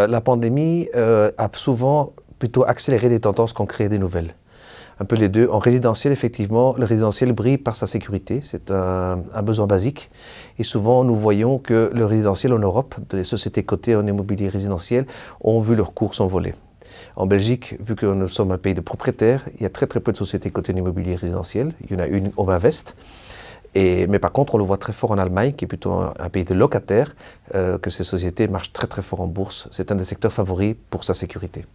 Euh, la pandémie euh, a souvent plutôt accéléré des tendances qu'en créé des nouvelles. Un peu les deux. En résidentiel, effectivement, le résidentiel brille par sa sécurité. C'est un, besoin basique. Et souvent, nous voyons que le résidentiel en Europe, les sociétés cotées en immobilier résidentiel, ont vu leurs cours s'envoler. En Belgique, vu que nous sommes un pays de propriétaires, il y a très très peu de sociétés cotées en immobilier résidentiel. Il y en a une Mais par contre, on le voit très fort en Allemagne, qui est plutôt un, pays de locataires, euh, que ces sociétés marchent très très fort en bourse. C'est un des secteurs favoris pour sa sécurité.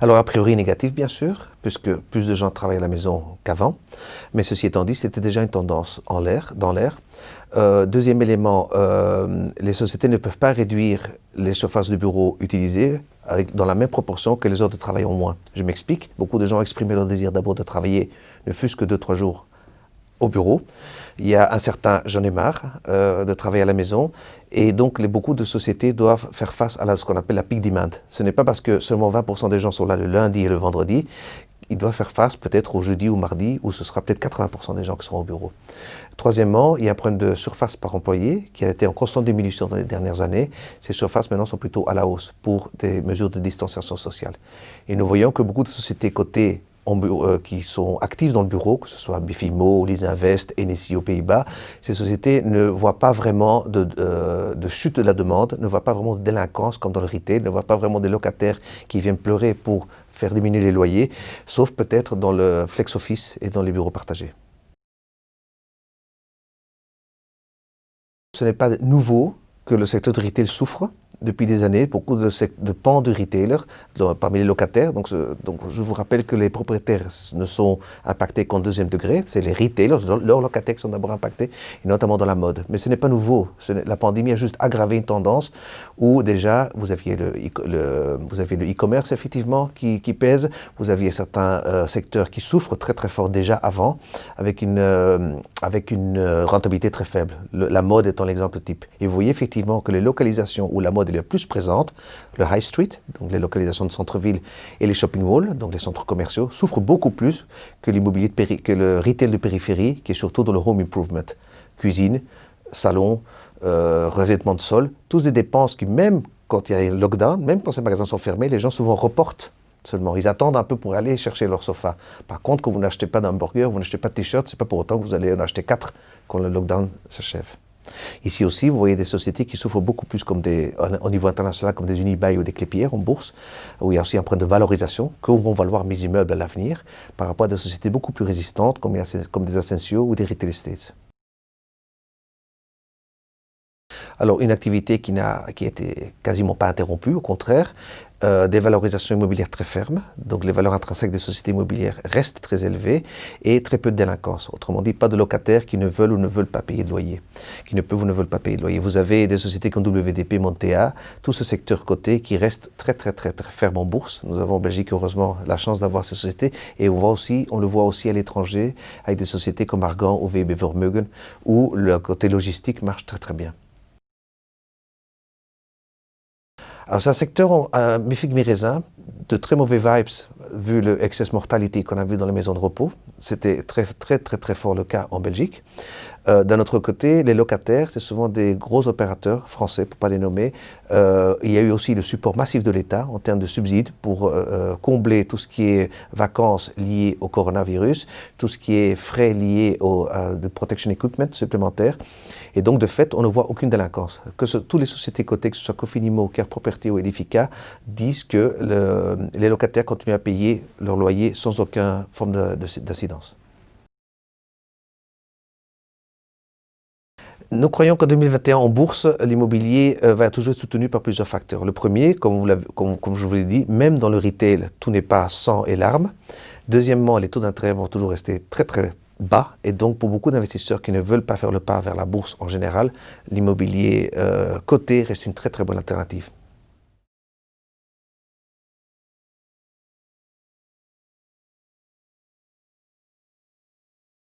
Alors, a priori négatif, bien sûr, puisque plus de gens travaillent à la maison qu'avant. Mais ceci étant dit, c'était déjà une tendance en l'air, dans l'air. Euh, deuxième élément, euh, les sociétés ne peuvent pas réduire les surfaces de bureaux utilisées dans la même proportion que les heures de travail en moins. Je m'explique, beaucoup de gens exprimaient leur désir d'abord de travailler, ne fût-ce que deux, trois jours au bureau. Il y a un certain j'en ai marre euh, de travailler à la maison et donc beaucoup de sociétés doivent faire face à ce qu'on appelle la peak demand. Ce n'est pas parce que seulement 20% des gens sont là le lundi et le vendredi ils doivent faire face peut-être au jeudi ou mardi où ce sera peut-être 80% des gens qui seront au bureau. Troisièmement, il y a un problème de surface par employé qui a été en constante diminution dans les dernières années. Ces surfaces maintenant sont plutôt à la hausse pour des mesures de distanciation sociale. Et nous voyons que beaucoup de sociétés cotées euh, qui sont actives dans le bureau, que ce soit Bifimo, Lisinvest, NSI aux Pays-Bas, ces sociétés ne voient pas vraiment de, euh, de, chute de la demande, ne voient pas vraiment de délinquance comme dans le retail, ne voient pas vraiment des locataires qui viennent pleurer pour faire diminuer les loyers, sauf peut-être dans le flex office et dans les bureaux partagés. Ce n'est pas nouveau que le secteur du retail souffre depuis des années, beaucoup de, pans de retailers parmi les locataires. Donc, donc, je vous rappelle que les propriétaires ne sont impactés qu'en deuxième degré. C'est les retailers, leurs locataires qui sont d'abord impactés, et notamment dans la mode. Mais ce n'est pas nouveau. la pandémie a juste aggravé une tendance où déjà vous aviez le, vous e-commerce effectivement qui, qui, pèse. Vous aviez certains euh, secteurs qui souffrent très très fort déjà avant, avec une, euh, avec une euh, rentabilité très faible. la mode étant l'exemple type. Et vous voyez effectivement que les localisations où la mode est plus présente, le high street, donc les localisations de centre-ville, et les shopping malls, donc les centres commerciaux, souffrent beaucoup plus que l'immobilier que le retail de périphérie, qui est surtout dans le home improvement. Cuisine, salon, euh, revêtement de sol, tous des dépenses qui, même quand il y a un lockdown, même quand ces magasins sont fermés, les gens souvent reportent seulement. Ils attendent un peu pour aller chercher leur sofa. Par contre, quand vous n'achetez pas d'hamburger, vous n'achetez pas de t-shirt, c'est pas pour autant que vous allez en acheter quatre quand le lockdown s'achève. Ici aussi, vous voyez des sociétés qui souffrent beaucoup plus comme des, au niveau international comme des Unibail ou des Clépierre en bourse, où il y a aussi un point de valorisation que vont valoir mes immeubles à l'avenir par rapport à des sociétés beaucoup plus résistantes comme, comme des Ascensio ou des Retail Estates. Alors, une activité qui n'a qui été quasiment pas interrompue, au contraire, euh, des valorisations immobilières très fermes, donc les valeurs intrinsèques des sociétés immobilières restent très élevées et très peu de délinquance. Autrement dit, pas de locataires qui ne veulent ou ne veulent pas payer de loyer, qui ne peuvent ou ne veulent pas payer de loyer. Vous avez des sociétés comme WDP, Montea, tout ce secteur coté qui reste très très très très ferme en bourse. Nous avons en Belgique heureusement la chance d'avoir ces sociétés et on, voit aussi, on le voit aussi à l'étranger avec des sociétés comme Argan ou VB Vermeugen où le côté logistique marche très très bien. Alors c'est un secteur, un mi de très mauvais vibes, vu le excess mortalité qu'on a vu dans les maisons de repos. C'était très, très, très, très fort le cas en Belgique. Euh, D'un autre côté, les locataires, c'est souvent des gros opérateurs français, pour ne pas les nommer. Euh, il y a eu aussi le support massif de l'État en termes de subsides pour euh, combler tout ce qui est vacances liées au coronavirus, tout ce qui est frais liés au de protection equipment supplémentaire. Et donc, de fait, on ne voit aucune délinquance. Que ce, toutes les sociétés cotées, que ce soit Cofinimo, Care Property ou Edifica, disent que le, les locataires continuent à payer leur loyer sans aucune forme d'incidence. Nous croyons qu'en 2021, en bourse, l'immobilier euh, va toujours être soutenu par plusieurs facteurs. Le premier, comme, je vous l'ai dit, même dans le retail, tout n'est pas sang et larmes. Deuxièmement, les taux d'intérêt vont toujours rester très très bas et donc pour beaucoup d'investisseurs qui ne veulent pas faire le pas vers la bourse en général, l'immobilier euh, coté reste une très très bonne alternative.